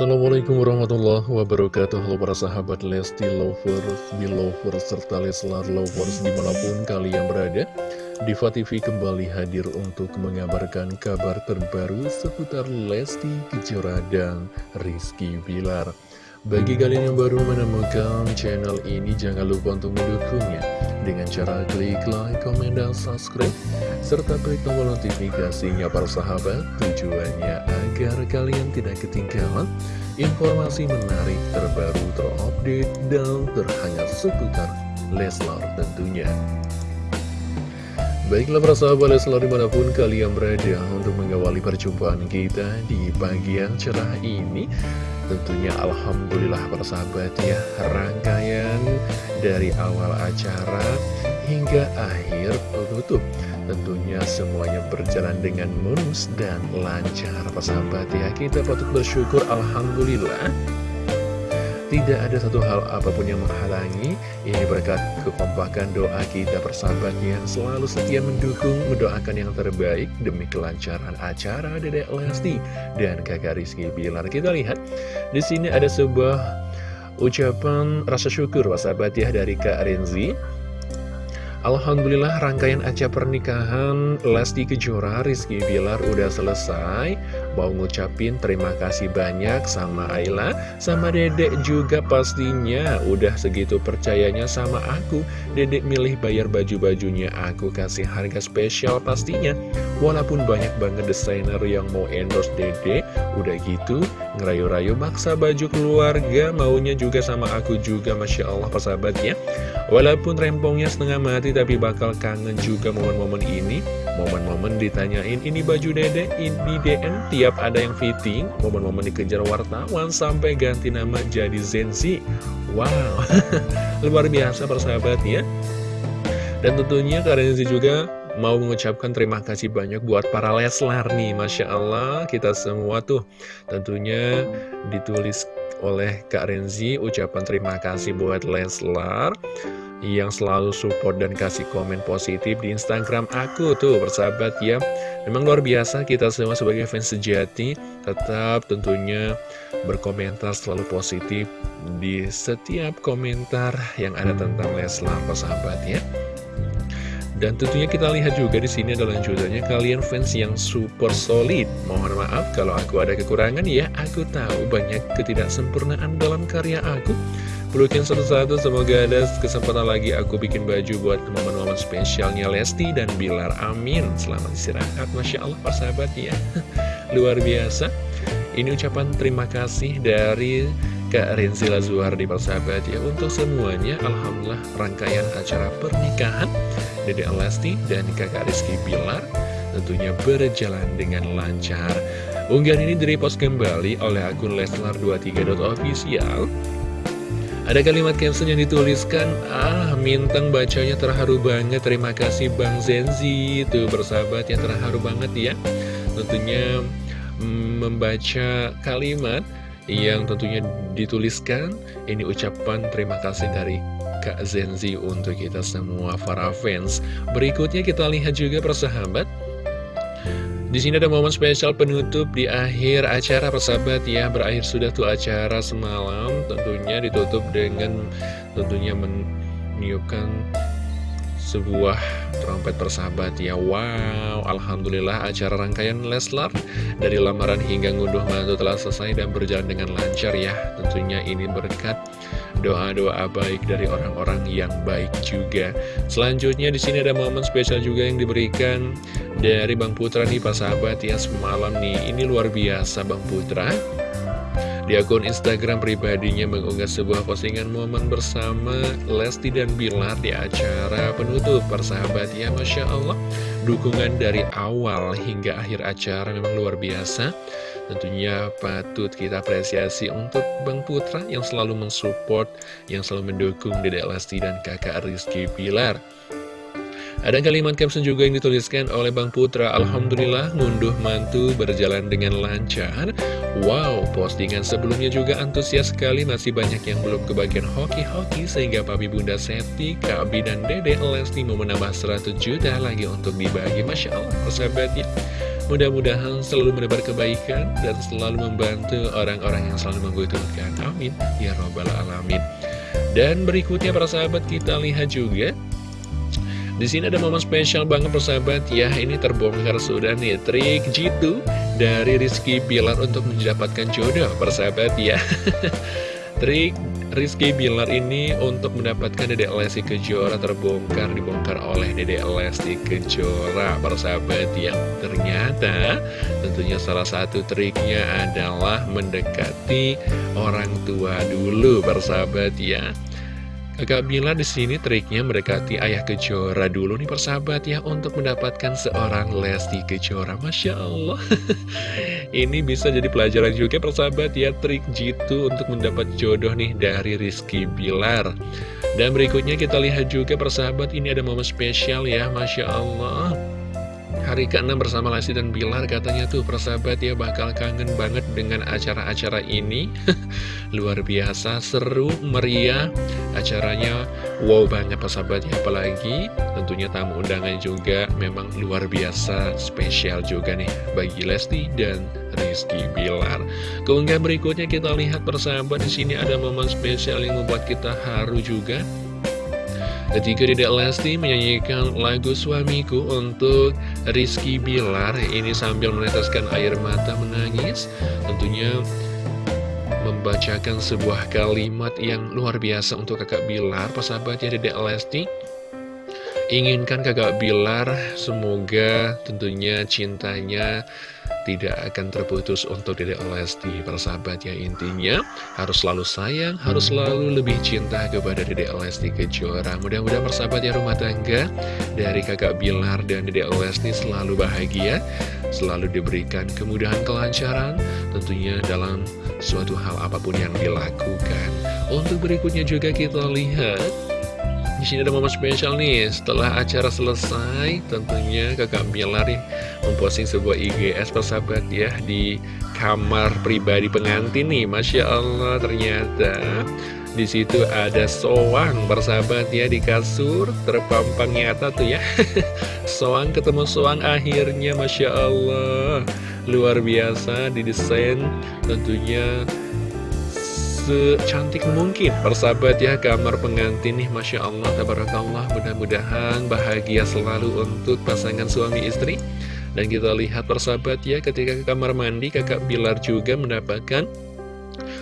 Assalamualaikum warahmatullahi wabarakatuh. Halo para sahabat Lesti Lovers, Belovers, serta Leslar Lovers di mana pun kalian berada. Diva TV kembali hadir untuk mengabarkan kabar terbaru seputar Lesti Kejora dan Rizky Bilar Bagi kalian yang baru menemukan channel ini jangan lupa untuk mendukungnya. Dengan cara klik like, komen, dan subscribe serta klik tombol notifikasinya para sahabat. Tujuannya agar kalian tidak ketinggalan informasi menarik terbaru terupdate dan terhangat seputar Leslar tentunya Baiklah para sahabat Leslar di mana pun kalian berada untuk mengawali perjumpaan kita di pagi yang cerah ini. Tentunya Alhamdulillah para sahabat ya. Rangkaian dari awal acara hingga akhir penutup. Tentunya semuanya berjalan dengan mulus dan lancar persahabat ya. Kita patut bersyukur Alhamdulillah Tidak ada satu hal apa pun yang menghalangi. Ini berkat kekompakan doa kita persahabat yang selalu setia mendukung Mendoakan yang terbaik demi kelancaran acara Dedek Lesti dan kakak Rizky. Bilar Kita lihat di sini ada sebuah ucapan rasa syukur persahabat ya dari Kak Renzi Alhamdulillah rangkaian acara pernikahan Lesti Kejora Rizky Bilar udah selesai. Mau ngucapin terima kasih banyak sama Ayla Sama dedek juga pastinya. Udah segitu percayanya sama aku. Dedek milih bayar baju-bajunya. Aku kasih harga spesial pastinya. Walaupun banyak banget desainer yang mau endorse dedek Udah gitu ngerayu-rayu maksa baju keluarga Maunya juga sama aku juga Masya Allah persahabat ya Walaupun rempongnya setengah mati tapi bakal kangen juga momen-momen ini. Momen-momen ditanyain ini baju dede, ini DM Tiap ada yang fitting, momen-momen dikejar wartawan sampai ganti nama jadi Zenzi Wow, luar biasa persahabat ya Dan tentunya Kak juga mau mengucapkan terima kasih banyak buat para Leslar nih Masya Allah. Kita semua tuh tentunya ditulis oleh Kak Renzi ucapan terima kasih buat Leslar yang selalu support dan kasih komen positif di Instagram aku tuh persahabat ya. Memang luar biasa kita semua sebagai fans sejati tetap tentunya berkomentar selalu positif di setiap komentar yang ada tentang Leslar persahabat ya dan tentunya kita lihat juga di sini adalah lanjutannya kalian fans yang super solid. Mohon maaf kalau aku ada kekurangan ya, aku tahu banyak ketidaksempurnaan dalam karya aku. Pelukin satu-satu, semoga ada kesempatan lagi aku bikin baju buat momen-momen spesialnya Lesti dan Bilar. Amin. Selamat istirahat, Masya Allah, persahabat ya. Luar biasa. Ini ucapan terima kasih dari Kak Rinzi Lazuar di persahabat ya. Untuk semuanya, Alhamdulillah rangkaian acara pernikahan Dede Lesti dan kakak Rizky Bilar tentunya berjalan dengan lancar. Unggahan ini direpost kembali oleh akun Leslar23.official ada kalimat caption yang dituliskan, ah Minteng bacanya terharu banget, terima kasih Bang Zenzi, itu bersahabat yang terharu banget ya. Tentunya mm, membaca kalimat yang tentunya dituliskan, ini ucapan terima kasih dari Kak Zenzi untuk kita semua para fans. Berikutnya kita lihat juga persahabat, di sini ada momen spesial penutup di akhir acara persahabat ya Berakhir sudah tuh acara semalam Tentunya ditutup dengan tentunya meniupkan sebuah trompet persahabat ya Wow, Alhamdulillah acara rangkaian Leslar Dari lamaran hingga ngunduh mantu telah selesai dan berjalan dengan lancar ya Tentunya ini berkat doa-doa baik dari orang-orang yang baik juga. Selanjutnya di sini ada momen spesial juga yang diberikan dari Bang Putra nih Pak sahabat ya semalam nih. Ini luar biasa Bang Putra. Di akun Instagram pribadinya mengunggah sebuah postingan momen bersama Lesti dan Bilar di acara penutup. Persahabat ya Masya Allah. Dukungan dari awal hingga akhir acara memang luar biasa. Tentunya patut kita apresiasi untuk Bang Putra yang selalu mensupport, yang selalu mendukung Dedek Lesti dan kakak Rizky Pilar. Ada kalimat caption juga yang dituliskan oleh Bang Putra. Alhamdulillah ngunduh mantu berjalan dengan lancar Wow, postingan sebelumnya juga antusias sekali. Masih banyak yang belum kebagian hoki-hoki Sehingga Papi Bunda Seti, Kak dan Dede Lesti mau menambah 100 juta lagi untuk dibagi. Masya Allah, persahabat ya. Mudah-mudahan selalu mendapat kebaikan dan selalu membantu orang-orang yang selalu membutuhkan. Amin. Ya Robbal Alamin. Dan berikutnya para sahabat kita lihat juga. Di sini ada momen spesial banget persahabat ya Ini terbongkar sudah nih. Trik jitu dari Rizky Bilar untuk mendapatkan jodoh persahabat ya. Trik Rizky Bilar ini untuk mendapatkan Dedek Lesti Kejora terbongkar dibongkar oleh Dedek Lesti Kejora persahabat yang ternyata tentunya salah satu triknya adalah mendekati orang tua dulu persahabat ya Kakak Bilar di sini triknya mendekati ayah Kejora dulu nih persahabat ya untuk mendapatkan seorang Lesti Kejora. Masya Allah. Ini bisa jadi pelajaran juga persahabat ya trik jitu untuk mendapat jodoh nih dari Rizky Bilar. Dan berikutnya kita lihat juga persahabat ini ada momen spesial ya Masya Allah. Hari ke-6 bersama Lesti dan Bilar katanya tuh persahabat ya bakal kangen banget dengan acara-acara ini. Luar biasa, seru, meriah. Acaranya wow banget persahabat ya. Apalagi tentunya tamu undangan juga memang luar biasa spesial juga nih Bagi Lesti dan Rizky Bilar. Keunggahan berikutnya kita lihat persahabat di sini ada momen spesial yang membuat kita haru juga Ketika Dedek Lesti menyanyikan lagu Suamiku untuk Rizky Bilar. Ini sambil meneteskan air mata menangis. Tentunya membacakan sebuah kalimat yang luar biasa untuk kakak Bilar Persahabatnya Dedek Lesti Inginkan kakak Bilar semoga tentunya cintanya tidak akan terputus untuk Dedek Lesti persahabat ya intinya. Harus selalu sayang harus selalu lebih cinta kepada Dedek Lesti Kejora. Mudah-mudahan persahabat ya rumah tangga dari kakak Bilar dan Dedek Lesti selalu bahagia selalu diberikan kemudahan kelancaran tentunya dalam suatu hal apa pun yang dilakukan. Untuk berikutnya juga kita lihat di sini ada momen spesial nih, setelah acara selesai, tentunya kakak Bilar memposting sebuah IGS persahabat ya di kamar pribadi pengantin nih, masya Allah ternyata di situ ada soang persahabat ya di kasur terpampang nyata tuh ya, soang ketemu soang akhirnya, masya Allah. Luar biasa didesain tentunya secantik mungkin. Persahabat ya kamar pengantin nih Masya Allah Tabarakallah. Mudah-mudahan bahagia selalu untuk pasangan suami istri. Dan kita lihat persahabat ya ketika ke kamar mandi kakak Bilar juga mendapatkan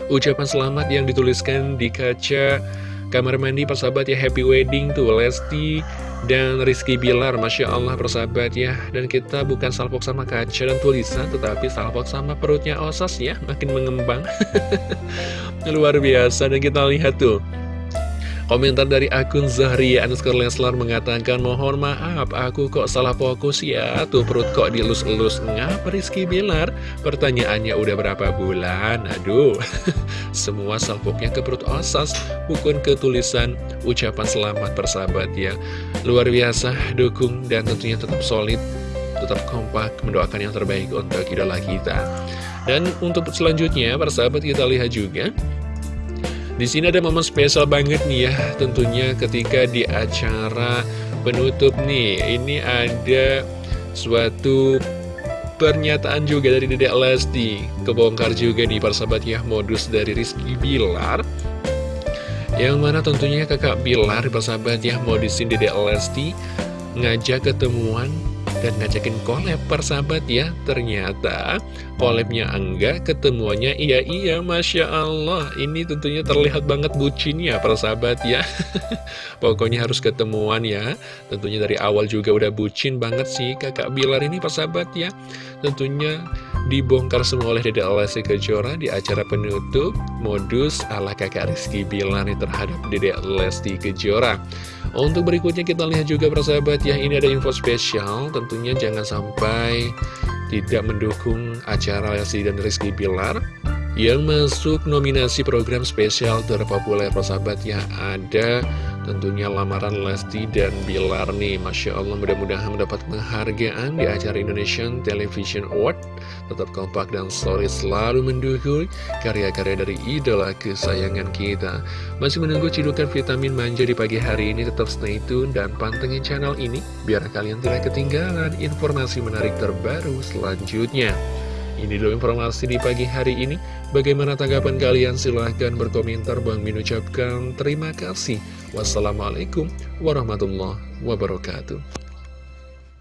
Ucapan selamat yang dituliskan di kaca kamar mandi persahabat ya Happy Wedding tuh Lesti dan Rizky Bilar, Masya Allah persahabat ya. Dan kita bukan salpok sama kaca dan tulisan Tetapi salpok sama perutnya osas ya Makin mengembang. Luar biasa dan kita lihat tuh Komentar dari akun Zahria Anuskar Leslar mengatakan Mohon maaf aku kok salah fokus ya. Tuh perut kok dilus-elus. Ngapa Rizky Bilar? Pertanyaannya udah berapa bulan? Aduh. Semua salpoknya ke perut osas Bukan ke tulisan ucapan selamat persahabat ya. Luar biasa dukung dan tentunya tetap solid Tetap kompak mendoakan yang terbaik untuk idola kita. Dan untuk selanjutnya persahabat kita lihat juga di sini ada momen spesial banget nih ya, tentunya ketika di acara penutup nih, ini ada suatu pernyataan juga dari Dedek Lesti, kebongkar juga di persahabat ya modus dari Rizky Bilar. Yang mana tentunya kakak Bilar persahabat ya modusin Dedek Lesti ngajak ketemuan dan ngajakin collab persahabat ya. Ternyata collabnya enggak, ketemuannya iya-iya Masya Allah. Ini tentunya terlihat banget bucinnya persahabat ya. Pokoknya harus ketemuan ya. Tentunya dari awal juga udah bucin banget sih kakak Bilar ini persahabat ya. Tentunya dibongkar semua oleh Dede Lesti Kejora di acara penutup modus ala kakak Rizky Bilar terhadap Dede Lesti Kejora. Untuk berikutnya kita lihat juga persahabat ya, ini ada info spesial, tentunya jangan sampai tidak mendukung acara Lesti dan Rizky Bilar yang masuk nominasi program spesial terpopuler persahabat ya ada tentunya lamaran Lesti dan Bilar nih. Masya Allah mudah-mudahan mendapat penghargaan di acara Indonesian Television Award. Tetap kompak dan solid selalu mendukung karya-karya dari idola kesayangan kita. Masih menunggu cidukan vitamin manja di pagi hari ini tetap stay tune dan pantengin channel ini biar kalian tidak ketinggalan informasi menarik terbaru selanjutnya ini dulu informasi di pagi hari ini. Bagaimana tanggapan kalian? Silahkan berkomentar. Bang Min ucapkan terima kasih. Wassalamualaikum warahmatullahi wabarakatuh.